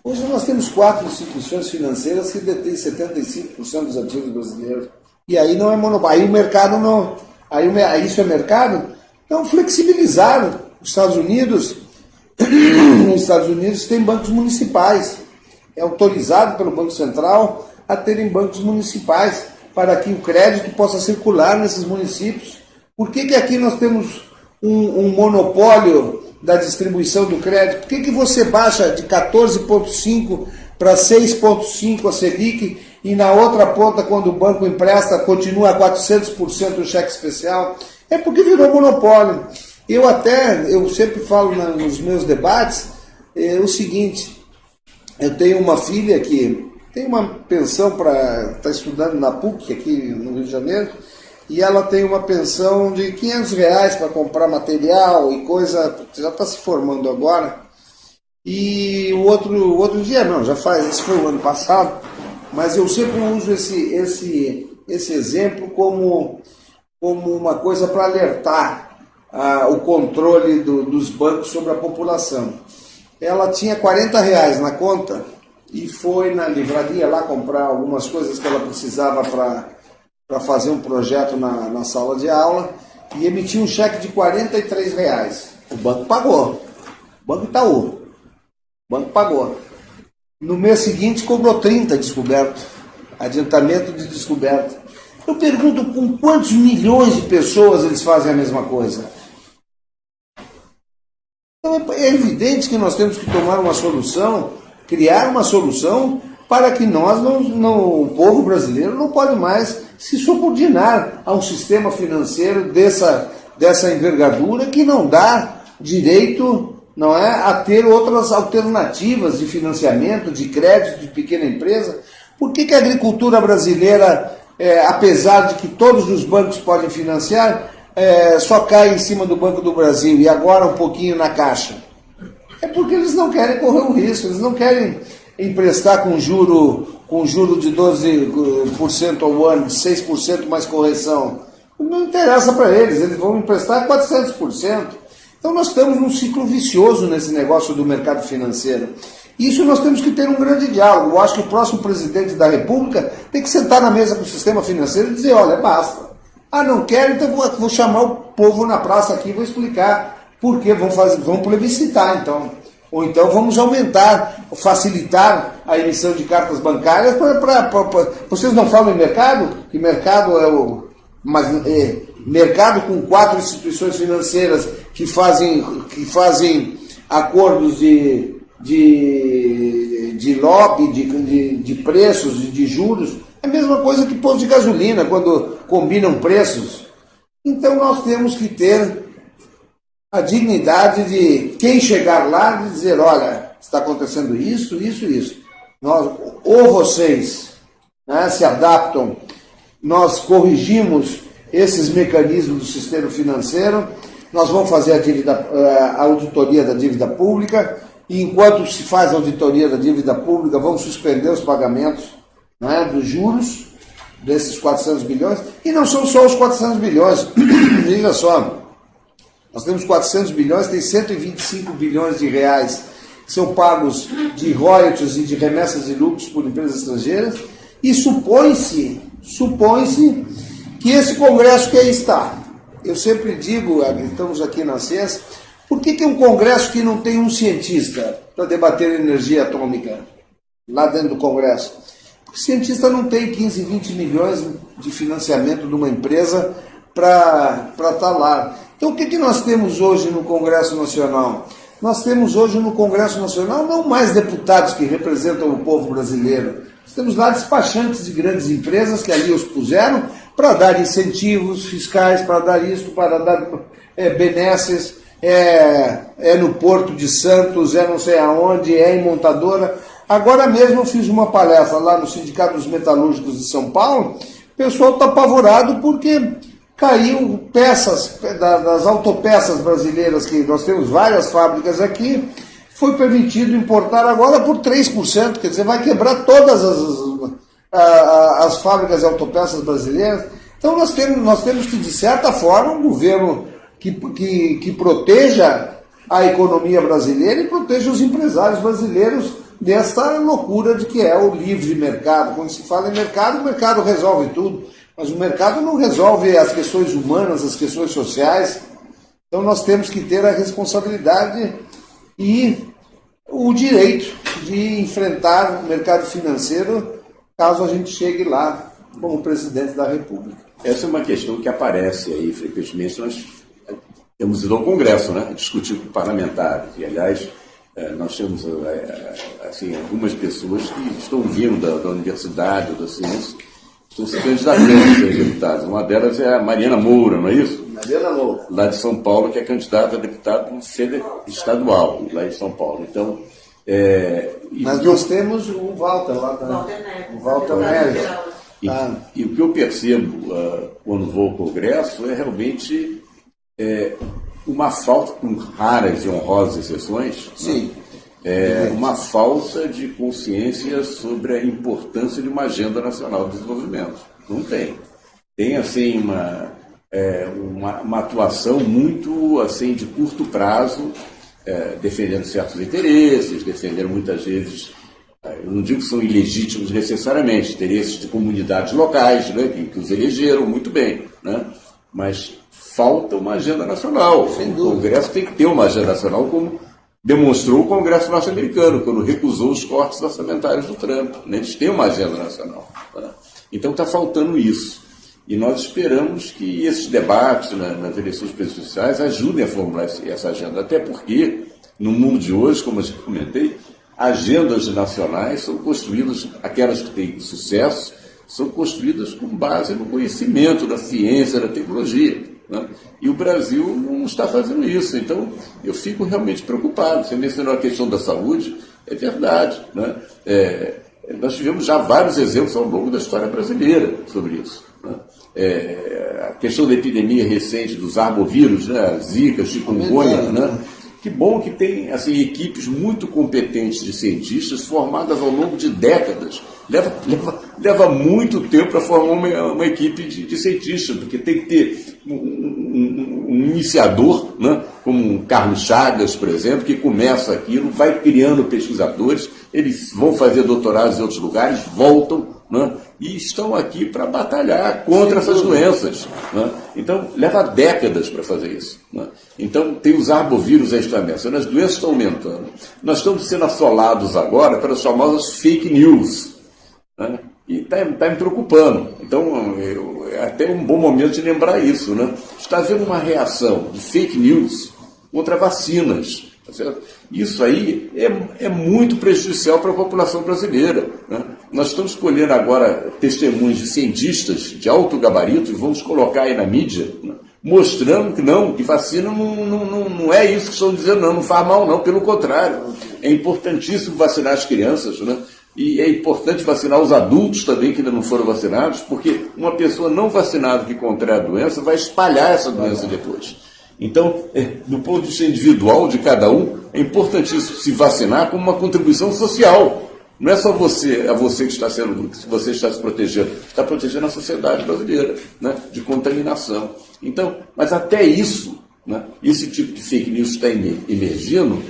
Hoje nós temos quatro instituições financeiras que detêm 75% dos ativos brasileiros. E aí não é monopólio. Aí o mercado não. Aí, isso é mercado? Então flexibilizaram. Os Estados Unidos, nos Estados Unidos tem bancos municipais. É autorizado pelo Banco Central a terem bancos municipais para que o crédito possa circular nesses municípios por que, que aqui nós temos um, um monopólio da distribuição do crédito? Por que, que você baixa de 14,5% para 6,5% a Selic e na outra ponta, quando o banco empresta, continua a 400% o cheque especial? É porque virou monopólio. Eu até, eu sempre falo na, nos meus debates é, o seguinte, eu tenho uma filha que tem uma pensão para estar tá estudando na PUC aqui no Rio de Janeiro, e ela tem uma pensão de 500 reais para comprar material e coisa, já está se formando agora. E o outro, outro dia, não, já faz, esse foi o ano passado, mas eu sempre uso esse, esse, esse exemplo como, como uma coisa para alertar ah, o controle do, dos bancos sobre a população. Ela tinha 40 reais na conta e foi na livraria lá comprar algumas coisas que ela precisava para para fazer um projeto na, na sala de aula e emitiu um cheque de 43 reais. O banco pagou. O Banco Itaú. O banco pagou. No mês seguinte cobrou 30 descoberto. Adiantamento de descoberta. Eu pergunto com quantos milhões de pessoas eles fazem a mesma coisa. Então é evidente que nós temos que tomar uma solução, criar uma solução para que nós, não, não, o povo brasileiro, não pode mais se subordinar a um sistema financeiro dessa, dessa envergadura que não dá direito não é, a ter outras alternativas de financiamento, de crédito de pequena empresa. Por que, que a agricultura brasileira, é, apesar de que todos os bancos podem financiar, é, só cai em cima do Banco do Brasil e agora um pouquinho na Caixa? É porque eles não querem correr o risco, eles não querem emprestar com juro, com juro de 12% ao ano, 6% mais correção. Não interessa para eles, eles vão emprestar 400%. Então nós estamos num ciclo vicioso nesse negócio do mercado financeiro. Isso nós temos que ter um grande diálogo. Eu acho que o próximo presidente da República tem que sentar na mesa com o sistema financeiro e dizer, olha, basta. Ah, não quero, então vou, vou chamar o povo na praça aqui e vou explicar por que vão, fazer, vão plebiscitar, então. Ou então vamos aumentar, facilitar a emissão de cartas bancárias para. Vocês não falam em mercado? Que mercado é o. Mas, é, mercado com quatro instituições financeiras que fazem, que fazem acordos de, de, de lobby, de, de, de preços, de, de juros. É a mesma coisa que posto de gasolina, quando combinam preços. Então nós temos que ter a dignidade de quem chegar lá e dizer, olha, está acontecendo isso, isso, isso. Nós, ou vocês né, se adaptam, nós corrigimos esses mecanismos do sistema financeiro, nós vamos fazer a, dívida, eh, a auditoria da dívida pública, e enquanto se faz a auditoria da dívida pública, vamos suspender os pagamentos né, dos juros desses 400 bilhões, e não são só os 400 bilhões, veja só, nós temos 400 bilhões, tem 125 bilhões de reais que são pagos de royalties e de remessas de lucros por empresas estrangeiras, e supõe-se, supõe-se que esse Congresso que aí está. Eu sempre digo, estamos aqui na CES, por que, que é um Congresso que não tem um cientista para debater energia atômica lá dentro do Congresso? Porque cientista não tem 15, 20 milhões de financiamento de uma empresa para estar tá lá. Então, o que, que nós temos hoje no Congresso Nacional? Nós temos hoje no Congresso Nacional não mais deputados que representam o povo brasileiro. Nós temos lá despachantes de grandes empresas que ali os puseram para dar incentivos fiscais, para dar isso, para dar é, benesses. É, é no Porto de Santos, é não sei aonde, é em montadora. Agora mesmo eu fiz uma palestra lá no Sindicato dos Metalúrgicos de São Paulo. O pessoal está apavorado porque caiu peças das autopeças brasileiras, que nós temos várias fábricas aqui, foi permitido importar agora por 3%, quer dizer, vai quebrar todas as, as, as fábricas de autopeças brasileiras. Então nós temos, nós temos que, de certa forma, um governo que, que, que proteja a economia brasileira e proteja os empresários brasileiros desta loucura de que é o livre mercado. Quando se fala em mercado, o mercado resolve tudo. Mas o mercado não resolve as questões humanas, as questões sociais. Então nós temos que ter a responsabilidade e o direito de enfrentar o mercado financeiro caso a gente chegue lá como presidente da República. Essa é uma questão que aparece aí frequentemente. Nós temos ido ao Congresso, né, discutir com parlamentares. E, aliás, é, nós temos é, assim, algumas pessoas que estão vindo da, da universidade da ciência se candidatando a ser deputados. Uma delas é a Mariana Moura, não é isso? Mariana Moura. Lá de São Paulo, que é candidata a deputado estadual, lá de São Paulo. Então, é, Mas nós temos o Walter lá também. O Walter Neves. E, ah. e, o que eu percebo uh, quando vou ao Congresso é realmente é, uma falta, com raras e honrosas exceções, Sim. Né? É, uma falta de consciência sobre a importância de uma agenda nacional de desenvolvimento. Não tem. Tem, assim, uma, é, uma, uma, atuação muito, assim, de curto prazo, é, defendendo certos interesses, defendendo muitas vezes, é, eu não digo que são ilegítimos necessariamente, interesses de comunidades locais, né, que, que os elegeram muito bem, né, mas falta uma agenda nacional. O Congresso tem que ter uma agenda nacional como demonstrou o Congresso norte-americano, quando recusou os cortes orçamentários do Trump. Né? Eles têm uma agenda nacional. Tá? Então está faltando isso. E nós esperamos que esses debates né, nas eleições presidenciais ajudem a formular essa agenda. Até porque, no mundo de hoje, como eu já comentei, agendas nacionais são construídas, aquelas que têm sucesso, são construídas com base no conhecimento da ciência, da tecnologia. Né? E o Brasil não está fazendo isso. Então, eu fico realmente preocupado. Você mencionou a questão da saúde, é verdade. Né? É, nós tivemos já vários exemplos ao longo da história brasileira sobre isso. Né? É, a questão da epidemia recente dos arbovírus, né? Zika, chikungunya, né? Que bom que tem assim, equipes muito competentes de cientistas formadas ao longo de décadas. Leva, leva, leva muito tempo para formar uma, uma equipe de, de, cientistas, porque tem que ter um, um, um iniciador, né? como Carlos Chagas, por exemplo, que começa aquilo, vai criando pesquisadores, eles vão fazer doutorados em outros lugares, voltam, né? e estão aqui para batalhar contra essas doenças. Né? Então, leva décadas para fazer isso. Né? Então, tem os arbovírus aí ameaçando, as doenças estão aumentando. Nós estamos sendo assolados agora pelas famosas fake news. Né? E está tá me preocupando. Então, eu, é até um bom momento de lembrar isso. Né? Está havendo uma reação de fake news contra vacinas. Tá isso aí é, é muito prejudicial para a população brasileira. Né? Nós estamos escolhendo agora testemunhos de cientistas de alto gabarito e vamos colocar aí na mídia, mostrando que não, que vacina não, não, não, é isso que estão dizendo, não, não faz mal, não, pelo contrário. É importantíssimo vacinar as crianças, né? E é importante vacinar os adultos também que ainda não foram vacinados, porque uma pessoa não vacinada que contrai a doença vai espalhar essa doença depois. Então, é, do ponto de vista individual de cada um, é importantíssimo se vacinar como uma contribuição social. Não é só você, a você que está sendo, que você está se protegendo, está protegendo a sociedade brasileira né, de contaminação. Então, mas até isso, né, esse tipo de fake news está emergindo,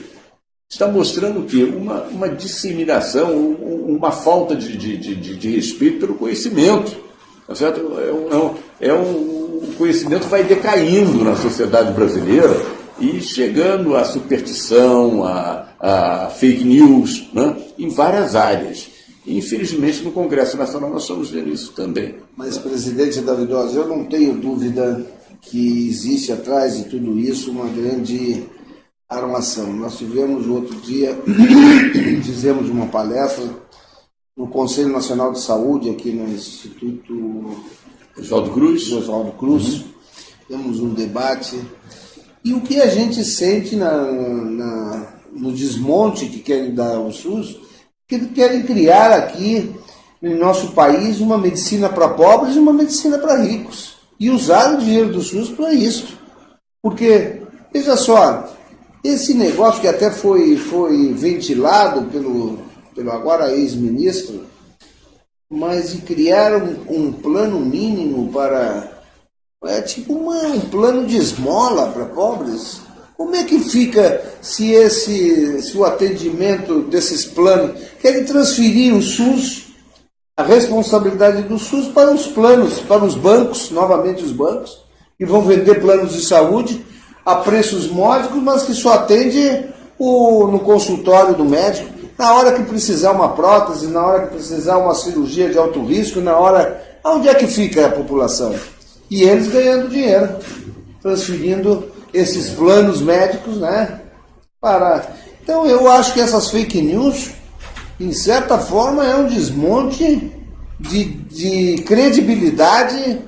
está mostrando o quê? Uma, uma disseminação, uma falta de, de, de, de respeito pelo conhecimento. Tá certo? É um, é um, o conhecimento vai decaindo na sociedade brasileira e chegando à superstição, a, a fake news, né? em várias áreas. Infelizmente, no Congresso Nacional nós estamos vendo isso também. Mas, presidente Davidosa, eu não tenho dúvida que existe atrás de tudo isso uma grande armação. Nós tivemos outro dia, fizemos uma palestra no Conselho Nacional de Saúde, aqui no Instituto Oswaldo Cruz. Oswaldo Cruz. Uhum. Temos um debate. E o que a gente sente na, na, no desmonte que querem dar ao SUS, que querem criar aqui no nosso país uma medicina para pobres e uma medicina para ricos. E usar o dinheiro do SUS para isso. Porque, veja só, esse negócio que até foi, foi ventilado pelo, pelo agora ex-ministro, mas de criar um, um, plano mínimo para. É tipo uma, um plano de esmola para pobres. Como é que fica se esse se o atendimento desses planos querem transferir o SUS, a responsabilidade do SUS para os planos, para os bancos, novamente os bancos, que vão vender planos de saúde a preços módicos, mas que só atende o, no consultório do médico. Na hora que precisar uma prótese, na hora que precisar uma cirurgia de alto risco, na hora. Onde é que fica a população? E eles ganhando dinheiro, transferindo esses planos médicos, né? Para. Então eu acho que essas fake news, em certa forma, é um desmonte de, de credibilidade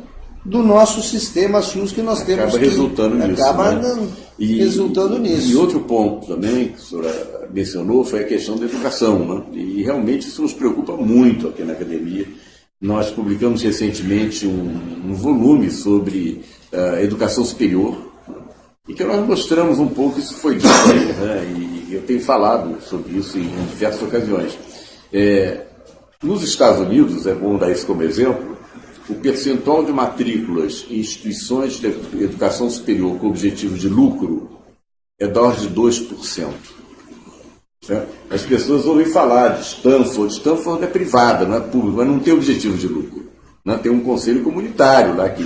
do nosso sistema SUS que nós temos. Acaba resultando nisso. Acaba né? e, resultando nisso. E outro ponto também que a senhora mencionou foi a questão da educação. Né? E realmente isso nos preocupa muito aqui na academia. Nós publicamos recentemente um, um volume sobre uh, educação superior e que nós mostramos um pouco, isso foi dito aí, né? e eu tenho falado sobre isso em diversas ocasiões. É, nos Estados Unidos, é bom dar isso como exemplo, o percentual de matrículas em instituições de educação superior com objetivo de lucro é da ordem de 2%. Certo? As pessoas ouvem falar de Stanford. Stanford é privada, não é pública, mas não tem objetivo de lucro. Né? Tem um conselho comunitário lá que.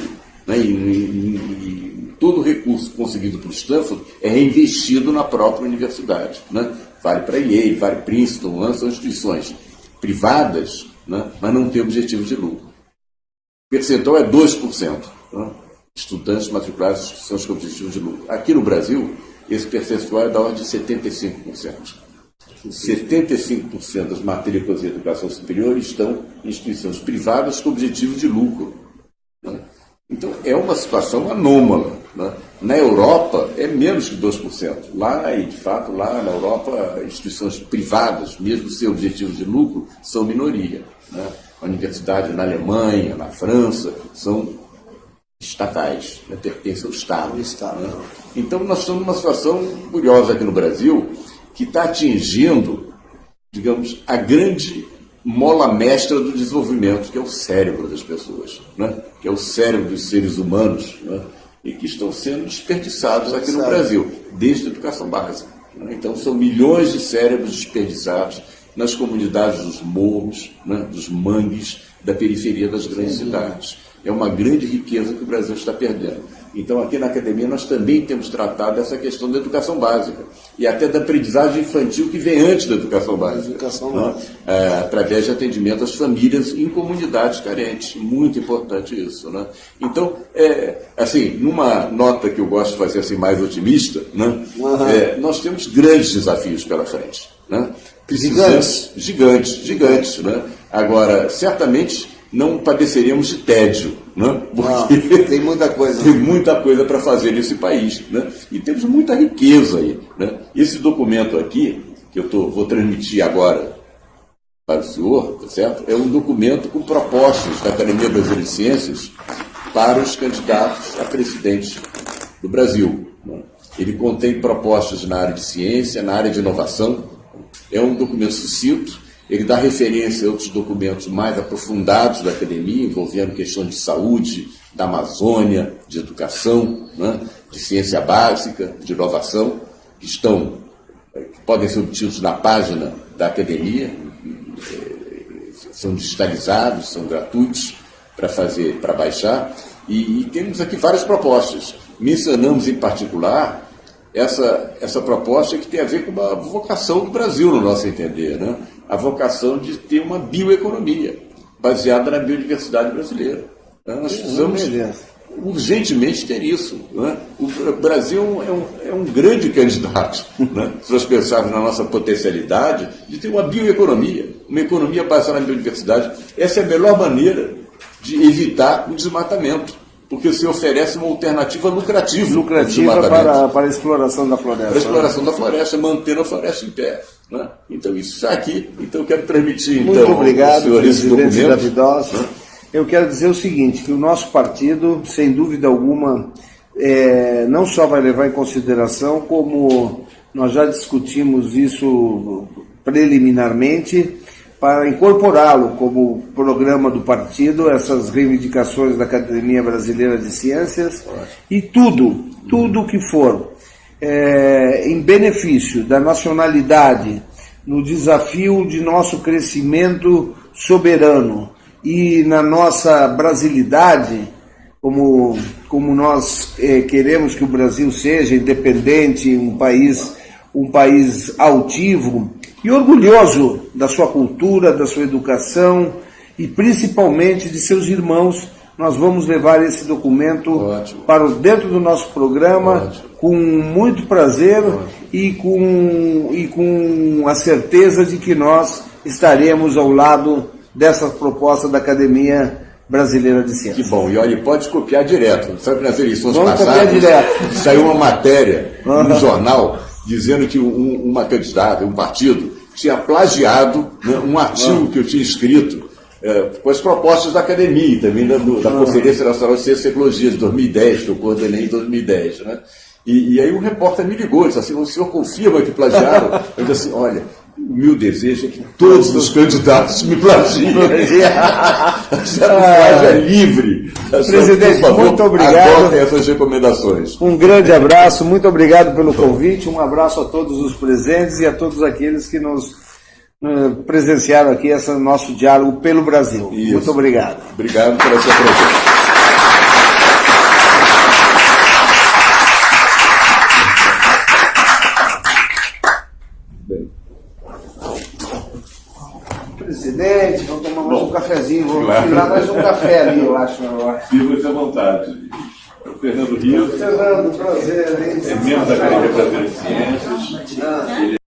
Né? E, e, e, todo o recurso conseguido por Stanford é reinvestido na própria universidade. Né? Vale para Yale, vale Princeton, né? são instituições privadas, né? mas não tem objetivo de lucro percentual é 2%. Né? Estudantes matriculados em instituições com objetivo de lucro. Aqui no Brasil, esse percentual é da ordem de 75%. 75% das matrículas em educação superior estão em instituições privadas com objetivo de lucro. Né? Então, é uma situação anômala. Né? Na Europa, é menos que 2%. Lá, e de fato, lá na Europa, instituições privadas, mesmo sem objetivo de lucro, são minoria. Né? a universidade na Alemanha, na França, são estatais, né, pertencem ao Estado. Estado. Né? Então, nós estamos numa situação curiosa aqui no Brasil, que está atingindo, digamos, a grande mola mestra do desenvolvimento, que é o cérebro das pessoas, né? que é o cérebro dos seres humanos, né? e que estão sendo desperdiçados aqui no Brasil, desde a educação básica. Né? Então, são milhões de cérebros desperdiçados nas comunidades dos morros, né, dos mangues, da periferia das grandes cidades. É uma grande riqueza que o Brasil está perdendo. Então, aqui na academia, nós também temos tratado essa questão da educação básica e até da aprendizagem infantil que vem antes da educação básica. Educação né? é, através de atendimento às famílias em comunidades carentes. Muito importante isso. Né? Então, é, assim, numa nota que eu gosto de fazer assim, mais otimista, né? Uhum. É, nós temos grandes desafios pela frente. Né? Gigantes. Gigantes, gigantes. Né? Agora, certamente não padeceríamos de tédio, né? Porque não, tem muita coisa. tem muita coisa para fazer nesse país, né? E temos muita riqueza aí, né? Esse documento aqui, que eu tô, vou transmitir agora para o senhor, tá certo? É um documento com propostas da Academia Brasileira de Ciências para os candidatos a presidente do Brasil. Né? Ele contém propostas na área de ciência, na área de inovação, é um documento sucinto, ele dá referência a outros documentos mais aprofundados da academia, envolvendo questões de saúde, da Amazônia, de educação, né, de ciência básica, de inovação, que estão, que podem ser obtidos na página da academia, são digitalizados, são gratuitos para fazer, para baixar, e, e temos aqui várias propostas. Mencionamos em particular essa, essa proposta que tem a ver com uma vocação do Brasil, no nosso entender, né? A vocação de ter uma bioeconomia baseada na biodiversidade brasileira. Né? Nós precisamos urgentemente ter isso. Né? O Brasil é um, é um grande candidato, né? se nós pensarmos na nossa potencialidade, de ter uma bioeconomia, uma economia baseada na biodiversidade. Essa é a melhor maneira de evitar o desmatamento porque se oferece uma alternativa lucrativa. Lucrativa para, para a exploração da floresta. Para a exploração né? da floresta, mantendo a floresta em pé. Né? Então, isso está aqui. Então, eu quero transmitir Muito então, obrigado, senhor esse documento. Davidós. Né? Eu quero dizer o seguinte, que o nosso partido, sem dúvida alguma, é, não só vai levar em consideração, como nós já discutimos isso preliminarmente, para incorporá-lo como programa do partido, essas reivindicações da Academia Brasileira de Ciências e tudo, tudo que for é, em benefício da nacionalidade, no desafio de nosso crescimento soberano e na nossa brasilidade, como, como nós é, queremos que o Brasil seja independente, um país, um país altivo, e orgulhoso da sua cultura, da sua educação e principalmente de seus irmãos. Nós vamos levar esse documento Ótimo. para dentro do nosso programa Ótimo. com muito prazer e com, e com a certeza de que nós estaremos ao lado dessa proposta da Academia Brasileira de Ciências. Que bom, e olha, pode copiar direto. Sabe nas eleições Vamos passadas saiu uma matéria no jornal dizendo que um, uma candidata, um partido, tinha plagiado né, um artigo que eu tinha escrito é, com as propostas da academia, também da, do, da Conferência Nacional de Ciência e Tecnologia de 2010, que eu coordenei em 2010. Né? E, e, aí um repórter me ligou, disse assim, o senhor confirma que plagiaram? Eu disse assim, olha, o meu desejo é que todos os candidatos me plagiem. Essa plágio é livre. Presidente, favor, muito obrigado. essas recomendações. Um grande abraço, muito obrigado pelo convite, um abraço a todos os presentes e a todos aqueles que nos uh, presenciaram aqui esse nosso diálogo pelo Brasil. Isso. Muito obrigado. Obrigado pela sua presença. cafezinho, vou claro. tirar mais um café ali, eu acho. Sirva-se à vontade. O Fernando Rios. Fernando, prazer. Hein? É membro da Academia Brasileira de Ciências. Ah. Ele